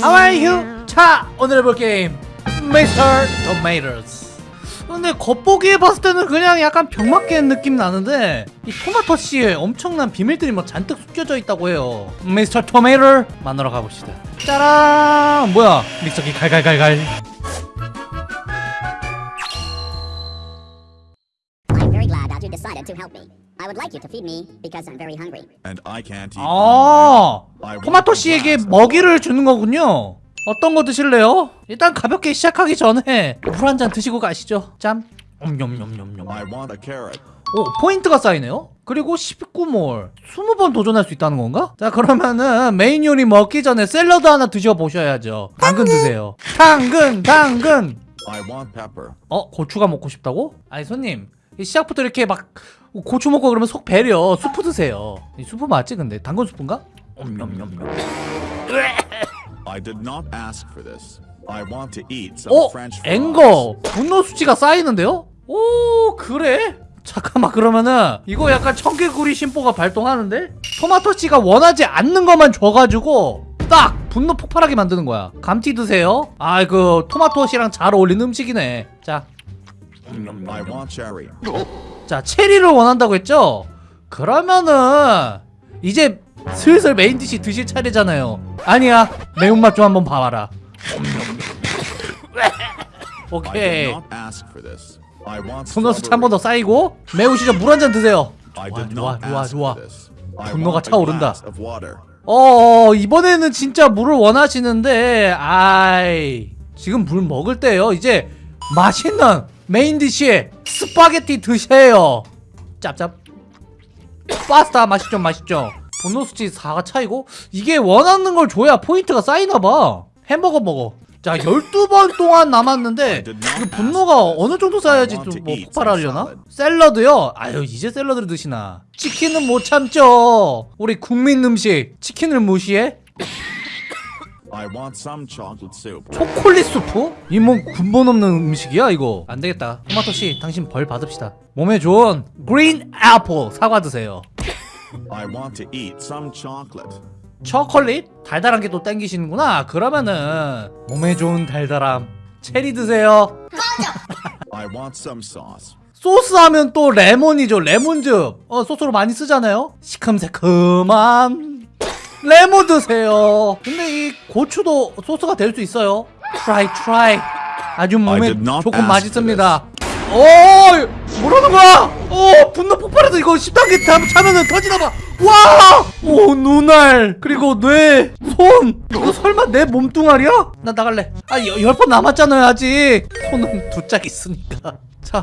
How are you? 자 오늘 해볼 게임 Mr. Tomatoes 근데 겉보기에 봤을 때는 그냥 약간 병맛게 느낌 나는데 이 토마토 씨에 엄청난 비밀들이 뭐 잔뜩 숨겨져 있다고 해요 Mr. Tomato 만나러 가봅시다 짜란 뭐야 믹서기 갈갈갈갈 to help me. I would like you to feed me because I'm very hungry. and I can't eat. 아 토마토 씨에게 먹이를 주는 거군요 어떤 거 드실래요? 일단 가볍게 시작하기 전에 물 한 잔 드시고 가시죠 짬 옴뇸뇸뇸뇸 I want a carrot. 오 포인트가 쌓이네요 그리고 19몰 20번 도전할 수 있다는 건가? 자 그러면은 메인 요리 먹기 전에 샐러드 하나 드셔보셔야죠 당근 드세요 당근 당근 I want pepper. 어 고추가 먹고 싶다고? 아니 손님 이 시작부터 이렇게 막 고추 먹고 그러면 속 배려 수프 드세요 이 수프 맞지 근데 당근 수프인가? 옴뇸뇸뇸 I did not ask for this. I want to eat some 어? French fries. 앵거 분노 수치가 쌓이는데요? 오 그래? 잠깐만 그러면은 이거 약간 청개구리 심보가 발동하는데? 토마토 씨가 원하지 않는 것만 줘가지고 딱 분노 폭발하게 만드는 거야 감튀 드세요 아그 토마토 씨랑 잘 어울리는 음식이네 자, I want cherry. 자 체리를 원한다고 했죠? 그러면은 이제 슬슬 main dish 드실 차례잖아요 아니야 매운맛 좀 한번 봐봐라 오케이 did not ask for this. I want 분노 수치 한번 strawberry. 더 쌓이고 매우시죠 물 한 잔 드세요 좋아 좋아 좋아 좋아 분노가 차오른다. water. 어 이번에는 진짜 물을 원하시는데 아이 지금 물 먹을 때요 이제 맛있는 main dish에 스파게티 드세요. 짭짭. 파스타 맛있죠 맛있죠? 분노 수치 4가 차이고? 이게 원하는 걸 줘야 포인트가 쌓이나봐. 햄버거 먹어. 자 12번 동안 남았는데 이거 분노가 어느 정도 쌓여야지 좀 뭐 폭발하려나? 샐러드요? 아유 이제 샐러드를 드시나. 치킨은 못 참죠. 우리 국민 음식 치킨을 무시해? I want some chocolate soup. 초콜릿 수프? 이뭐 근본 없는 음식이야 이거 안 되겠다 토마토씨 당신 벌 받읍시다 몸에 좋은 green apple 사과 드세요 I want to eat some chocolate. 초콜릿? 달달한 게 또 땡기시는구나 그러면은 몸에 좋은 달달함 체리 드세요 I want some sauce. 소스 하면 또 레몬이죠 레몬즙 어 소스로 많이 쓰잖아요 시큼새큼한 레몬 드세요. 근데 이 고추도 소스가 될 수 있어요. try try 아주 몸에 조금 맛있습니다. 오 뭐라는 거야? 오 분노 폭발해서 이거 10단계 다 차면은 터지나봐. 와오 눈알 그리고 뇌손. 이거 설마 내 몸뚱아리야? 나 나갈래. 아 열 번 남았잖아요 아직. 손은 두 짝 있으니까. 자.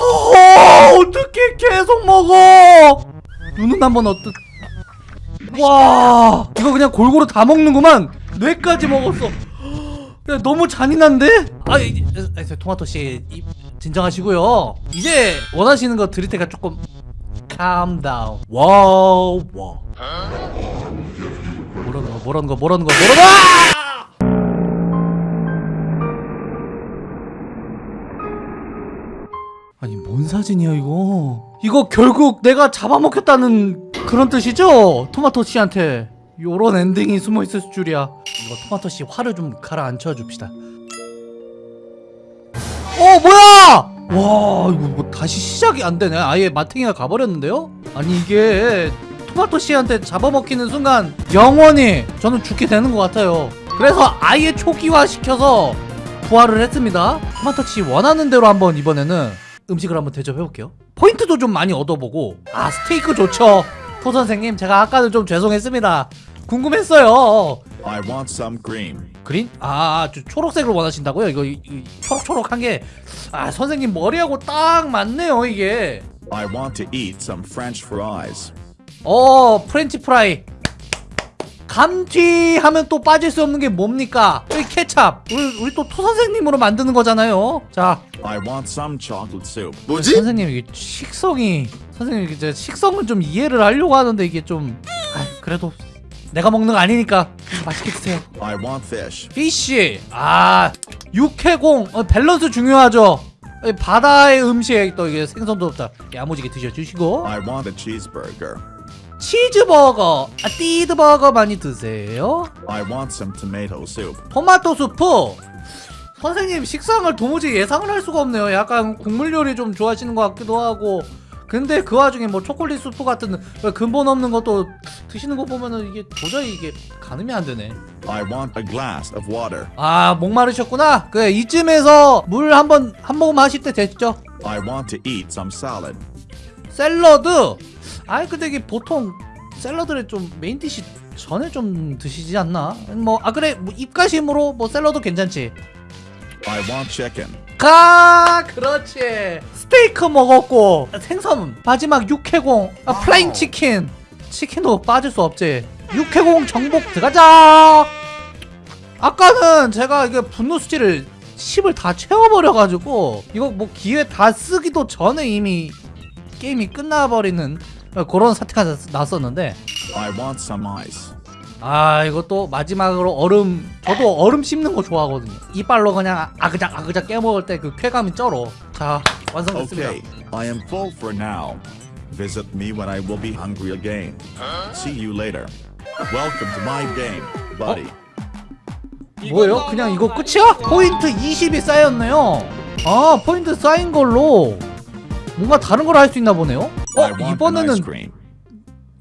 어, 어떻게 계속 먹어? 눈은 한번 어떠? 와, 이거 그냥 골고루 다 먹는구만. 뇌까지 먹었어. 야, 너무 잔인한데? 아, 이, 아, 저 토마토 씨 이, 진정하시고요. 이제 원하시는 거 드릴 테니까 조금 calm down. wow, 와. 뭐라는 거, 뭐라는 거, 뭐라는 거, 뭐라는 거! 뭔 사진이야 이거? 이거 결국 내가 잡아먹혔다는 그런 뜻이죠? 토마토 씨한테. 요런 엔딩이 숨어있을 줄이야. 이거 토마토 씨 화를 좀 가라앉혀 줍시다. 어 뭐야! 와 이거 뭐 다시 시작이 안 되네. 아예 마탱이가 가버렸는데요? 아니 이게 토마토 씨한테 잡아먹히는 순간 영원히 저는 죽게 되는 것 같아요. 그래서 아예 초기화 시켜서 부활을 했습니다. 토마토 씨 원하는 대로 한번 이번에는 음식을 한번 대접해볼게요 포인트도 좀 많이 얻어보고 아 스테이크 좋죠 토 선생님 제가 아까는 좀 죄송했습니다 궁금했어요 I want some cream. green? 아, 아, 저 초록색을 원하신다고요? 이거 이, 이 초록초록한 게 아, 선생님 머리하고 딱 맞네요, 이게. I want to eat some French fries. 어, 프렌치 프라이. 감튀 하면 또 빠질 수 없는 게 뭡니까? 우리 케찹. 우리, 우리 또 토 선생님으로 만드는 거잖아요. 자, I want some chocolate soup. 선생님 이게 식성이 선생님 이제 식성을 좀 이해를 하려고 하는데 이게 좀 아, 그래도 내가 먹는 거 아니니까 맛있게 드세요. I want fish. 피쉬 아 육해공 어, 밸런스 중요하죠 이 바다의 음식 또 이게 생선도 없다 야무지게 드셔주시고 I want a cheeseburger. 치즈버거. 아 띠드버거 많이 드세요? I want some tomato soup. 토마토 수프. 선생님 식상을 도무지 예상을 할 수가 없네요. 약간 국물 요리 좀 좋아하시는 것 같기도 하고. 근데 그 와중에 뭐 초콜릿 수프 같은 근본 없는 것도 드시는 거 보면은 이게 도저히 이게 가늠이 안 되네. I want a glass of water. 아 목마르셨구나. 그래 이쯤에서 물 한번 한 모금 하실 때 됐죠? I want to eat some salad. 샐러드 아이 근데 이게 보통 샐러드를 좀 main dish 전에 좀 드시지 않나? 뭐 아 그래. 뭐 입가심으로 뭐 샐러드 괜찮지? I want chicken. 가 그렇지. 스테이크 먹었고 생선 마지막 육해공 아, flying 치킨. 치킨도 빠질 수 없지. 육해공 정복 들어가자! 아까는 제가 이게 분노 수치를 10을 다 채워버려가지고 이거 뭐 기회 다 쓰기도 전에 이미 게임이 끝나버리는 그런 사태가 났- 났었는데. 아 이것도 마지막으로 얼음 저도 얼음 씹는 거 좋아하거든요 이빨로 그냥 아그작 아그작 깨먹을 때 그 쾌감이 쩔어 자 완성됐습니다 Okay, I am full for now. Visit me when I will be hungry again. See you later. Welcome to my game, buddy. 뭐예요? 그냥 이거 끝이야? 포인트 20이 쌓였네요 아 포인트 쌓인 걸로 뭔가 다른 걸 할 수 있나 보네요 어 이번에는 ice cream.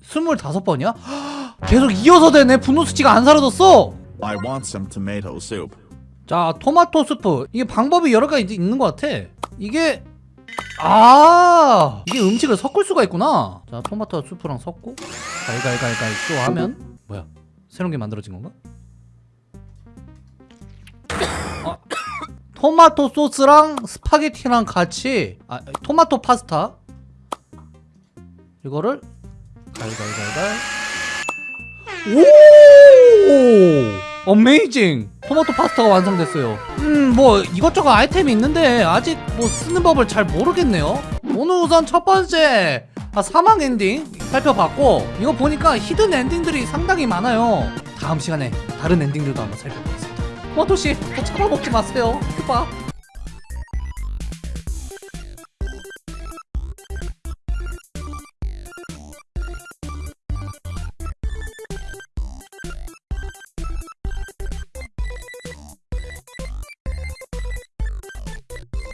25번이야? 계속 이어서 되네 분노 수치가 안 사라졌어 I want some tomato soup. 자 토마토 스프 이게 방법이 여러 가지 있는 것 같아 이게 아 이게 음식을 섞을 수가 있구나 자 토마토 스프랑 섞고 갈갈갈갈 또 하면 뭐야 새로운 게 만들어진 건가? 아, 토마토 소스랑 스파게티랑 같이 아 토마토 파스타 이거를 갈갈갈갈 오! amazing! 토마토 파스타가 완성됐어요. 음, 뭐 이것저것 아이템이 있는데 아직 뭐 쓰는 법을 잘 모르겠네요. 오늘 우선 첫 번째 아, 사망 엔딩 살펴봤고 이거 보니까 hidden 엔딩들이 상당히 많아요. 다음 시간에 다른 엔딩들도 한번 살펴보겠습니다. 토마토 씨, 더 잡아먹지 마세요. 봐.